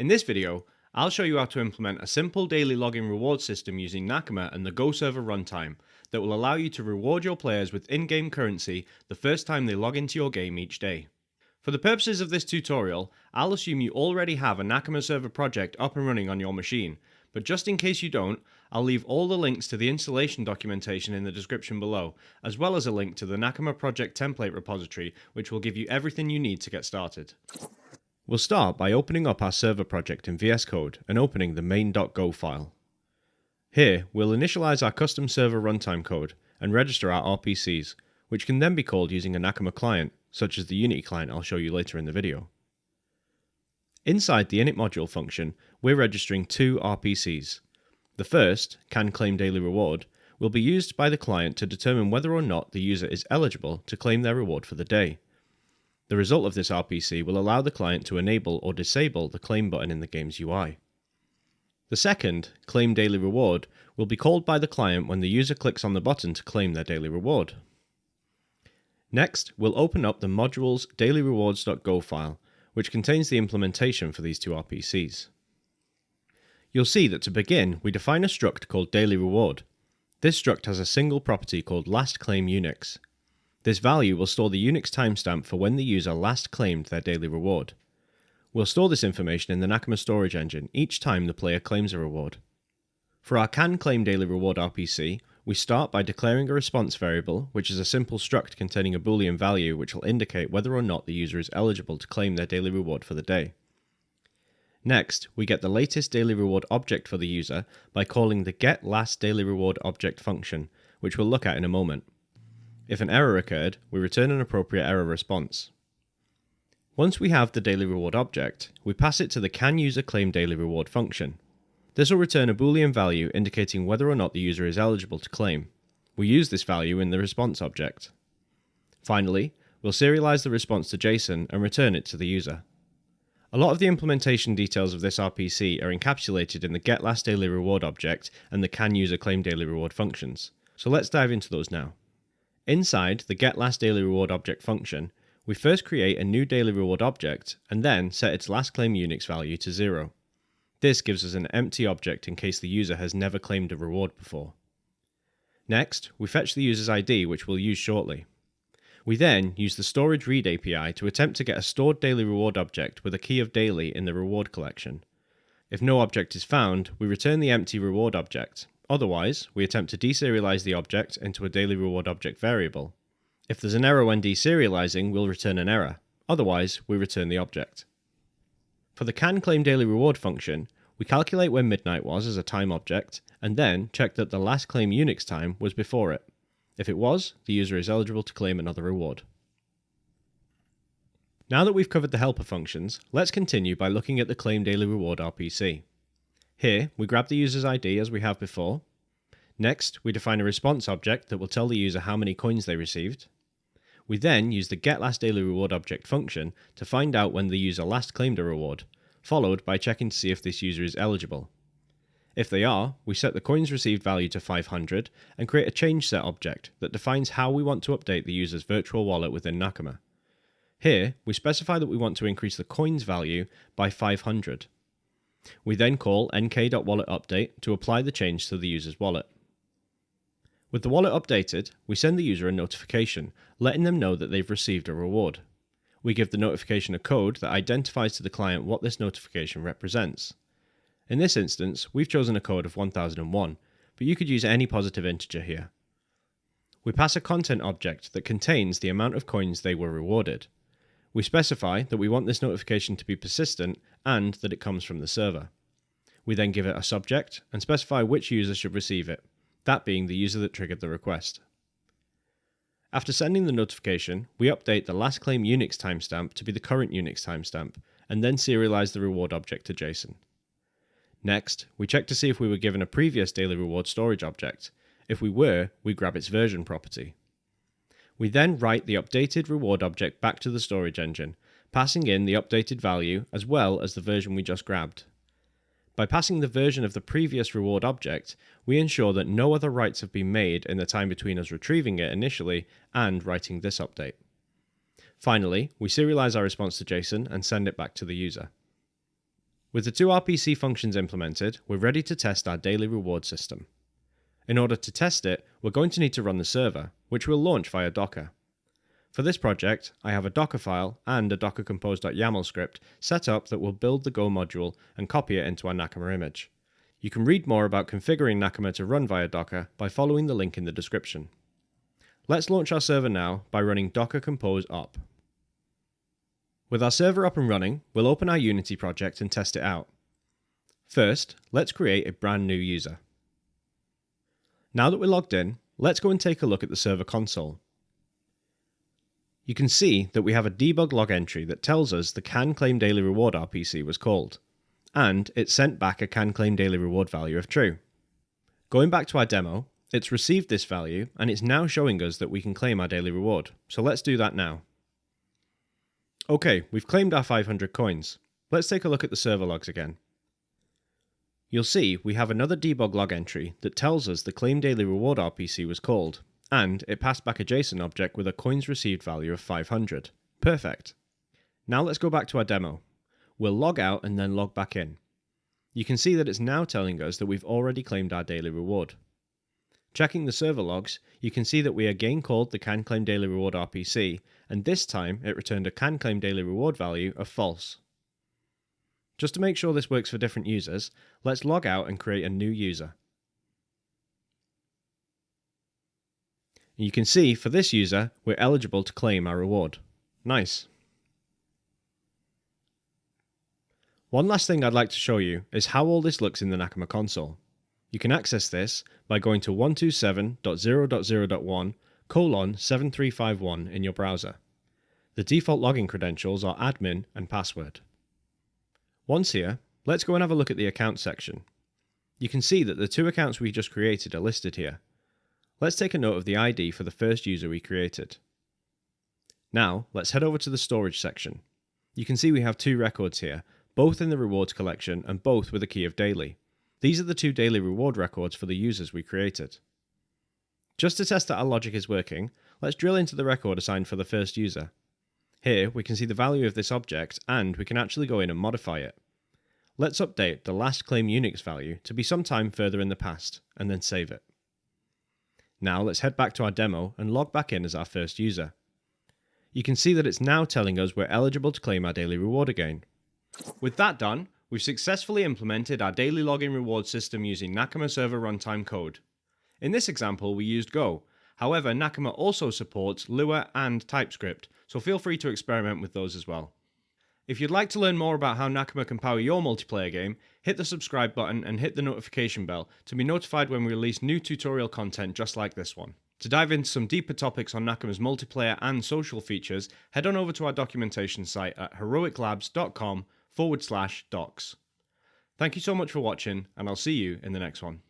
In this video, I'll show you how to implement a simple daily login reward system using Nakama and the Go server runtime that will allow you to reward your players with in-game currency the first time they log into your game each day. For the purposes of this tutorial, I'll assume you already have a Nakama server project up and running on your machine, but just in case you don't, I'll leave all the links to the installation documentation in the description below, as well as a link to the Nakama project template repository which will give you everything you need to get started. We'll start by opening up our server project in VS Code and opening the main.go file. Here, we'll initialize our custom server runtime code and register our RPCs, which can then be called using a Nakama client, such as the Unity client I'll show you later in the video. Inside the init module function, we're registering two RPCs. The first, can claim daily reward, will be used by the client to determine whether or not the user is eligible to claim their reward for the day. The result of this RPC will allow the client to enable or disable the claim button in the game's UI. The second, claim daily reward, will be called by the client when the user clicks on the button to claim their daily reward. Next, we'll open up the modules dailyrewards.go file which contains the implementation for these two RPCs. You'll see that to begin, we define a struct called daily reward. This struct has a single property called last claim Unix. This value will store the Unix timestamp for when the user last claimed their daily reward. We'll store this information in the Nakama storage engine each time the player claims a reward. For our can claim daily reward RPC, we start by declaring a response variable, which is a simple struct containing a boolean value which will indicate whether or not the user is eligible to claim their daily reward for the day. Next, we get the latest daily reward object for the user by calling the getLastDailyReward object function, which we'll look at in a moment. If an error occurred, we return an appropriate error response. Once we have the daily reward object, we pass it to the canUserClaimDailyReward function, this will return a boolean value indicating whether or not the user is eligible to claim. We use this value in the response object. Finally, we'll serialize the response to JSON and return it to the user. A lot of the implementation details of this RPC are encapsulated in the getLastDailyReward object and the canUserClaimDailyReward functions, so let's dive into those now. Inside the getLastDailyReward object function, we first create a new daily reward object and then set its last claim Unix value to 0. This gives us an empty object in case the user has never claimed a reward before. Next, we fetch the user's ID, which we'll use shortly. We then use the storage read API to attempt to get a stored daily reward object with a key of daily in the reward collection. If no object is found, we return the empty reward object. Otherwise, we attempt to deserialize the object into a daily reward object variable. If there's an error when deserializing, we'll return an error. Otherwise, we return the object. For the can claim daily reward function, we calculate when midnight was as a time object, and then check that the last claim Unix time was before it. If it was, the user is eligible to claim another reward. Now that we've covered the helper functions, let's continue by looking at the claim daily reward RPC. Here, we grab the user's ID as we have before. Next, we define a response object that will tell the user how many coins they received. We then use the getLastDailyReward object function to find out when the user last claimed a reward, followed by checking to see if this user is eligible. If they are, we set the coins received value to 500 and create a change set object that defines how we want to update the user's virtual wallet within Nakama. Here, we specify that we want to increase the coins value by 500. We then call nk.walletUpdate to apply the change to the user's wallet. With the wallet updated, we send the user a notification, letting them know that they've received a reward. We give the notification a code that identifies to the client what this notification represents. In this instance, we've chosen a code of 1001, but you could use any positive integer here. We pass a content object that contains the amount of coins they were rewarded. We specify that we want this notification to be persistent and that it comes from the server. We then give it a subject and specify which user should receive it that being the user that triggered the request. After sending the notification, we update the last claim Unix timestamp to be the current Unix timestamp, and then serialize the reward object to JSON. Next, we check to see if we were given a previous daily reward storage object. If we were, we grab its version property. We then write the updated reward object back to the storage engine, passing in the updated value as well as the version we just grabbed. By passing the version of the previous reward object, we ensure that no other writes have been made in the time between us retrieving it initially and writing this update. Finally, we serialize our response to JSON and send it back to the user. With the two RPC functions implemented, we're ready to test our daily reward system. In order to test it, we're going to need to run the server, which we'll launch via Docker. For this project, I have a Docker file and a docker compose.yaml script set up that will build the Go module and copy it into our Nakama image. You can read more about configuring Nakama to run via Docker by following the link in the description. Let's launch our server now by running docker compose up. With our server up and running, we'll open our Unity project and test it out. First, let's create a brand new user. Now that we're logged in, let's go and take a look at the server console. You can see that we have a debug log entry that tells us the can claim daily reward RPC was called, and it sent back a can claim daily reward value of true. Going back to our demo, it's received this value and it's now showing us that we can claim our daily reward, so let's do that now. Okay, we've claimed our 500 coins. Let's take a look at the server logs again. You'll see we have another debug log entry that tells us the claim daily reward RPC was called, and it passed back a JSON object with a coins received value of 500. Perfect. Now let's go back to our demo. We'll log out and then log back in. You can see that it's now telling us that we've already claimed our daily reward. Checking the server logs, you can see that we again called the CanClaim Daily Reward RPC, and this time it returned a CanClaim Daily Reward value of false. Just to make sure this works for different users, let's log out and create a new user. You can see for this user, we're eligible to claim our reward. Nice. One last thing I'd like to show you is how all this looks in the Nakama console. You can access this by going to 127.0.0.1 colon 7351 in your browser. The default login credentials are admin and password. Once here, let's go and have a look at the account section. You can see that the two accounts we just created are listed here. Let's take a note of the ID for the first user we created. Now, let's head over to the storage section. You can see we have two records here, both in the rewards collection and both with a key of daily. These are the two daily reward records for the users we created. Just to test that our logic is working, let's drill into the record assigned for the first user. Here we can see the value of this object and we can actually go in and modify it. Let's update the last claim Unix value to be sometime further in the past and then save it. Now let's head back to our demo and log back in as our first user. You can see that it's now telling us we're eligible to claim our daily reward again. With that done, We've successfully implemented our daily login reward system using Nakama Server Runtime code. In this example, we used Go. However, Nakama also supports Lua and TypeScript, so feel free to experiment with those as well. If you'd like to learn more about how Nakama can power your multiplayer game, hit the subscribe button and hit the notification bell to be notified when we release new tutorial content just like this one. To dive into some deeper topics on Nakama's multiplayer and social features, head on over to our documentation site at heroiclabs.com forward slash docs. Thank you so much for watching, and I'll see you in the next one.